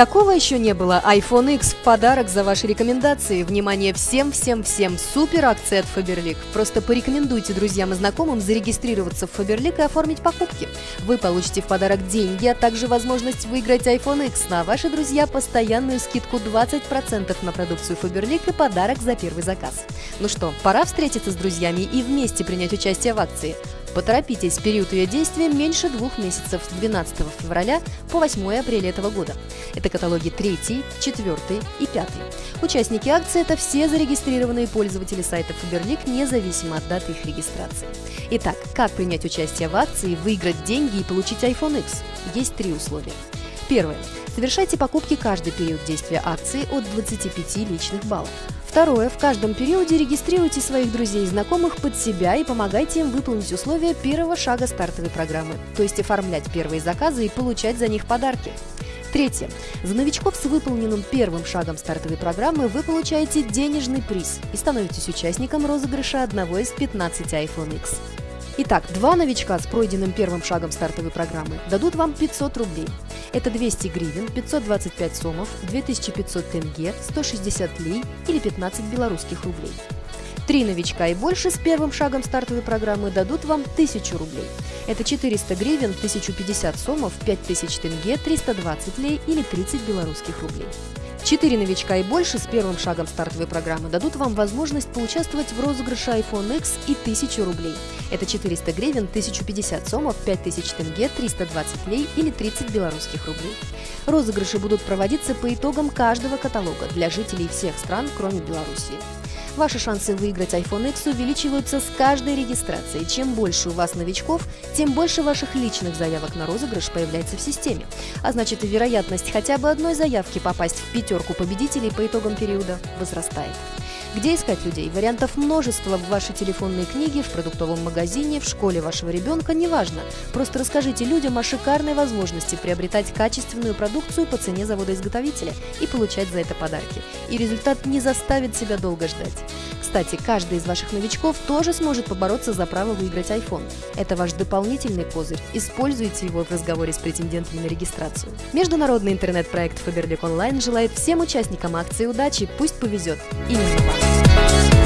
Какого еще не было? iPhone X в подарок за ваши рекомендации. Внимание всем-всем-всем. Супер акция от Faberlic. Просто порекомендуйте друзьям и знакомым зарегистрироваться в Faberlic и оформить покупки. Вы получите в подарок деньги, а также возможность выиграть iPhone X. На ваши друзья постоянную скидку 20% на продукцию Faberlic и подарок за первый заказ. Ну что, пора встретиться с друзьями и вместе принять участие в акции. Поторопитесь, период ее действия меньше двух месяцев с 12 февраля по 8 апреля этого года. Это каталоги 3, 4 и 5. Участники акции – это все зарегистрированные пользователи сайта Faberlic, независимо от даты их регистрации. Итак, как принять участие в акции, выиграть деньги и получить iPhone X? Есть три условия. Первое. Совершайте покупки каждый период действия акции от 25 личных баллов. Второе. В каждом периоде регистрируйте своих друзей и знакомых под себя и помогайте им выполнить условия первого шага стартовой программы, то есть оформлять первые заказы и получать за них подарки. Третье. За новичков с выполненным первым шагом стартовой программы вы получаете денежный приз и становитесь участником розыгрыша одного из 15 iPhone X. Итак, два новичка с пройденным первым шагом стартовой программы дадут вам 500 рублей. Это 200 гривен, 525 сомов, 2500 тенге, 160 лей или 15 белорусских рублей. Три новичка и больше с первым шагом стартовой программы дадут вам 1000 рублей. Это 400 гривен, 1050 сомов, 5000 тенге, 320 лей или 30 белорусских рублей. Четыре новичка и больше с первым шагом стартовой программы дадут вам возможность поучаствовать в розыгрыше iPhone X и 1000 рублей. Это 400 гривен, 1050 сомов, 5000 тенге, 320 лей или 30 белорусских рублей. Розыгрыши будут проводиться по итогам каждого каталога для жителей всех стран, кроме Беларуси. Ваши шансы выиграть iPhone X увеличиваются с каждой регистрацией. Чем больше у вас новичков, тем больше ваших личных заявок на розыгрыш появляется в системе. А значит и вероятность хотя бы одной заявки попасть в пятерку победителей по итогам периода возрастает. Где искать людей? Вариантов множество в вашей телефонной книге, в продуктовом магазине, в школе вашего ребенка, неважно. Просто расскажите людям о шикарной возможности приобретать качественную продукцию по цене завода-изготовителя и получать за это подарки. И результат не заставит себя долго ждать. Кстати, каждый из ваших новичков тоже сможет побороться за право выиграть iPhone. Это ваш дополнительный козырь. Используйте его в разговоре с претендентами на регистрацию. Международный интернет-проект Faberlic Online желает всем участникам акции удачи. Пусть повезет. Именно вам. Oh, oh, oh, oh, oh, oh, oh,